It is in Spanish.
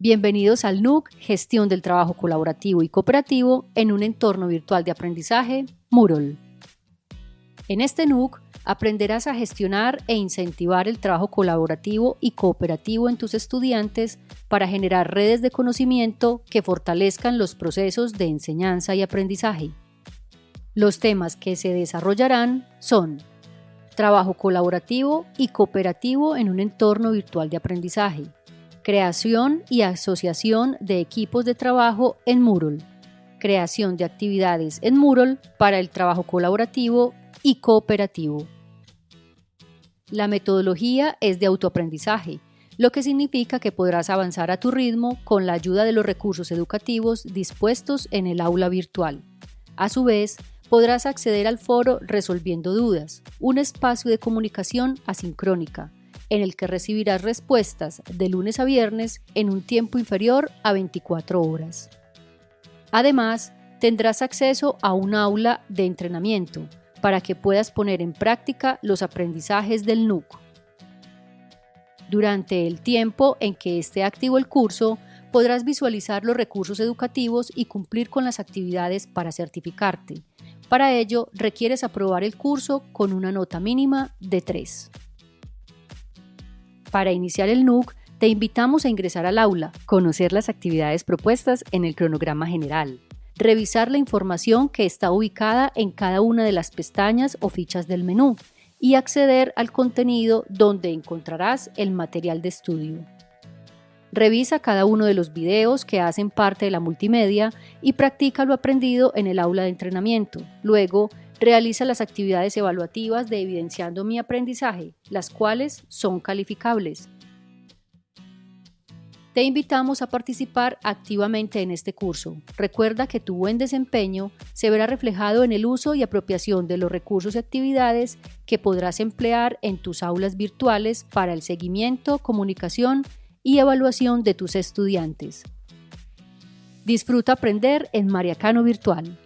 Bienvenidos al NUC Gestión del Trabajo Colaborativo y Cooperativo en un entorno virtual de aprendizaje, Moodle. En este NUC aprenderás a gestionar e incentivar el trabajo colaborativo y cooperativo en tus estudiantes para generar redes de conocimiento que fortalezcan los procesos de enseñanza y aprendizaje. Los temas que se desarrollarán son trabajo colaborativo y cooperativo en un entorno virtual de aprendizaje, creación y asociación de equipos de trabajo en Moodle, creación de actividades en Moodle para el trabajo colaborativo y cooperativo. La metodología es de autoaprendizaje, lo que significa que podrás avanzar a tu ritmo con la ayuda de los recursos educativos dispuestos en el aula virtual. A su vez, podrás acceder al foro Resolviendo Dudas, un espacio de comunicación asincrónica, en el que recibirás respuestas de lunes a viernes en un tiempo inferior a 24 horas. Además, tendrás acceso a un aula de entrenamiento para que puedas poner en práctica los aprendizajes del NUC. Durante el tiempo en que esté activo el curso, podrás visualizar los recursos educativos y cumplir con las actividades para certificarte. Para ello, requieres aprobar el curso con una nota mínima de 3. Para iniciar el NUC, te invitamos a ingresar al aula, conocer las actividades propuestas en el cronograma general, revisar la información que está ubicada en cada una de las pestañas o fichas del menú y acceder al contenido donde encontrarás el material de estudio. Revisa cada uno de los videos que hacen parte de la multimedia y practica lo aprendido en el aula de entrenamiento. Luego, Realiza las actividades evaluativas de Evidenciando mi aprendizaje, las cuales son calificables. Te invitamos a participar activamente en este curso. Recuerda que tu buen desempeño se verá reflejado en el uso y apropiación de los recursos y actividades que podrás emplear en tus aulas virtuales para el seguimiento, comunicación y evaluación de tus estudiantes. Disfruta aprender en Mariacano Virtual.